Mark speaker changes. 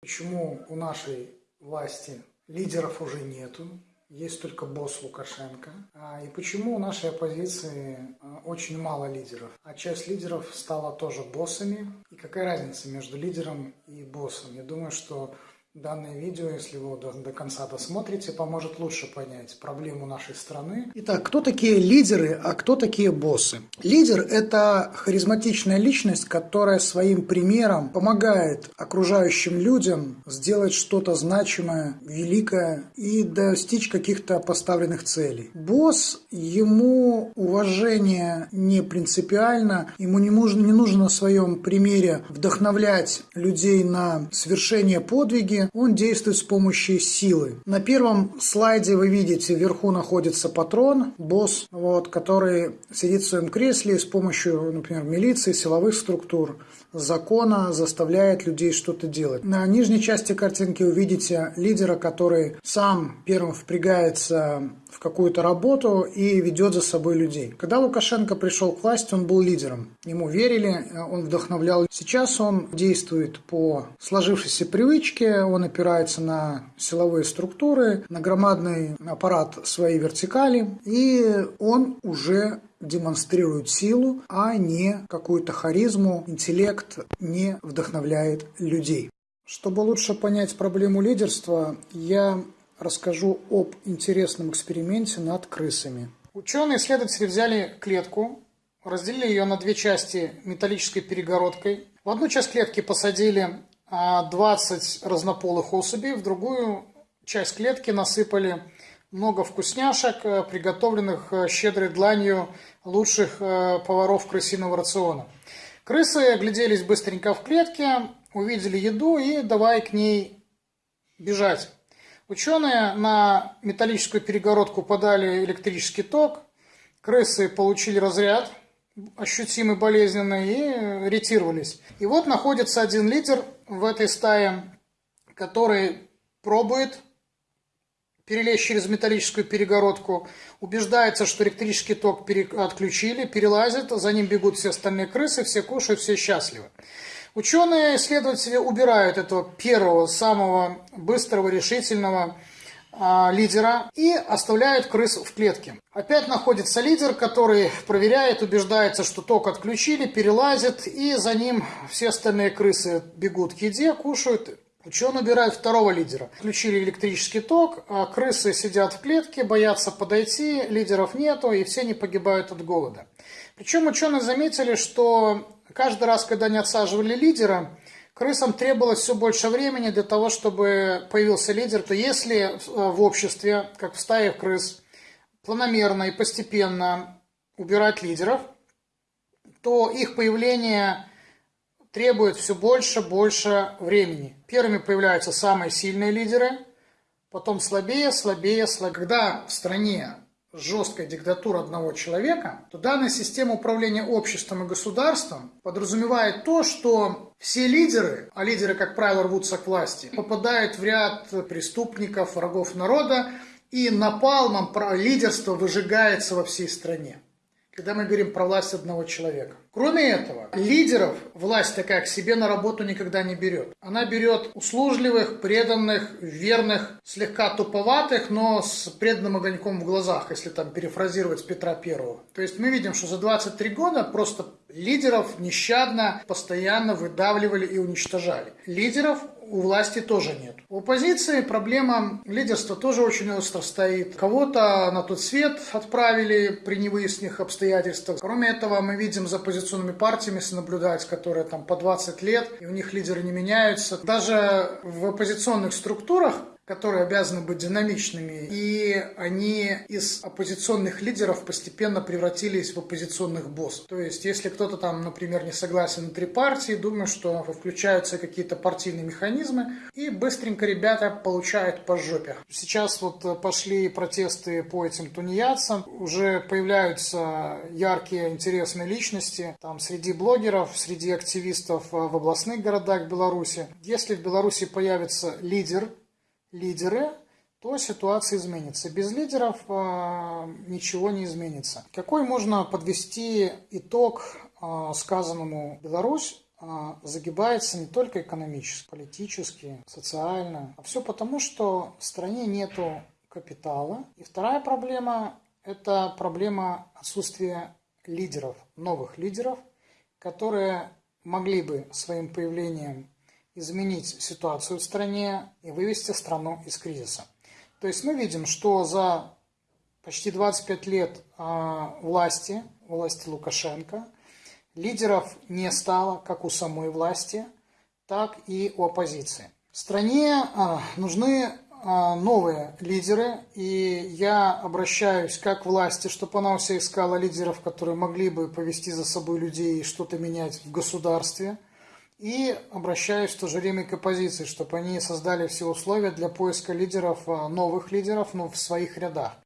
Speaker 1: Почему у нашей власти лидеров уже нету, есть только босс Лукашенко. А, и почему у нашей оппозиции а, очень мало лидеров, а часть лидеров стала тоже боссами. И какая разница между лидером и боссом? Я думаю, что Данное видео, если вы до, до конца досмотрите, поможет лучше понять проблему нашей страны. Итак, кто такие лидеры, а кто такие боссы? Лидер – это харизматичная личность, которая своим примером помогает окружающим людям сделать что-то значимое, великое и достичь каких-то поставленных целей. Босс, ему уважение не принципиально, ему не нужно, не нужно на своем примере вдохновлять людей на совершение подвиги, он действует с помощью силы. На первом слайде вы видите, вверху находится патрон, босс, вот, который сидит в своем кресле и с помощью, например, милиции, силовых структур, закона заставляет людей что-то делать. На нижней части картинки увидите лидера, который сам первым впрягается в какую-то работу и ведет за собой людей. Когда Лукашенко пришел к власти, он был лидером. Ему верили, он вдохновлял. Сейчас он действует по сложившейся привычке, он опирается на силовые структуры, на громадный аппарат своей вертикали, и он уже демонстрирует силу, а не какую-то харизму, интеллект не вдохновляет людей. Чтобы лучше понять проблему лидерства, я расскажу об интересном эксперименте над крысами. Ученые-исследователи взяли клетку, разделили ее на две части металлической перегородкой. В одну часть клетки посадили 20 а, разнополых особей, в другую часть клетки насыпали много вкусняшек, э, приготовленных э, щедрой дланью лучших э, поваров крысиного рациона. Крысы огляделись быстренько в клетке, увидели еду и давай к ней бежать. Ученые на металлическую перегородку подали электрический ток, крысы получили разряд, ощутимый болезненный, и ретировались. И вот находится один лидер в этой стае, который пробует перелезть через металлическую перегородку, убеждается, что электрический ток отключили, перелазит, за ним бегут все остальные крысы, все кушают, все счастливы. Ученые, исследователи убирают этого первого, самого быстрого, решительного а, лидера и оставляют крыс в клетке. Опять находится лидер, который проверяет, убеждается, что ток отключили, перелазит, и за ним все остальные крысы бегут к еде, кушают, Ученые убирают второго лидера. Включили электрический ток, а крысы сидят в клетке, боятся подойти, лидеров нету, и все не погибают от голода. Причем ученые заметили, что каждый раз, когда они отсаживали лидера, крысам требовалось все больше времени для того, чтобы появился лидер, то если в обществе, как в стае крыс, планомерно и постепенно убирать лидеров, то их появление требует все больше и больше времени. Первыми появляются самые сильные лидеры, потом слабее, слабее, слабее. Когда в стране жесткая диктатура одного человека, то данная система управления обществом и государством подразумевает то, что все лидеры, а лидеры, как правило, рвутся к власти, попадают в ряд преступников, врагов народа, и напалмом лидерство выжигается во всей стране когда мы говорим про власть одного человека. Кроме этого, лидеров власть такая к себе на работу никогда не берет. Она берет услужливых, преданных, верных, слегка туповатых, но с преданным огоньком в глазах, если там перефразировать Петра Первого. То есть мы видим, что за 23 года просто лидеров нещадно, постоянно выдавливали и уничтожали. Лидеров у власти тоже нет. У оппозиции проблема лидерства тоже очень остро стоит. Кого-то на тот свет отправили при невыясненных обстоятельствах. Кроме этого, мы видим за оппозиционными партиями, если наблюдать, которые там по 20 лет, и у них лидеры не меняются. Даже в оппозиционных структурах которые обязаны быть динамичными, и они из оппозиционных лидеров постепенно превратились в оппозиционных боссов. То есть, если кто-то там, например, не согласен внутри партии, думаю, что включаются какие-то партийные механизмы, и быстренько ребята получают по жопе. Сейчас вот пошли протесты по этим тунеядцам, уже появляются яркие, интересные личности, там, среди блогеров, среди активистов в областных городах Беларуси. Если в Беларуси появится лидер, лидеры, то ситуация изменится. Без лидеров э, ничего не изменится. Какой можно подвести итог э, сказанному Беларусь а, загибается не только экономически, политически, социально, а все потому, что в стране нету капитала. И вторая проблема – это проблема отсутствия лидеров, новых лидеров, которые могли бы своим появлением изменить ситуацию в стране и вывести страну из кризиса. То есть мы видим, что за почти 25 лет а, власти, власти Лукашенко, лидеров не стало как у самой власти, так и у оппозиции. В стране а, нужны а, новые лидеры, и я обращаюсь как власти, чтобы она у себя искала лидеров, которые могли бы повести за собой людей и что-то менять в государстве – и обращаюсь в то же время к оппозиции, чтобы они создали все условия для поиска лидеров, новых лидеров ну, в своих рядах.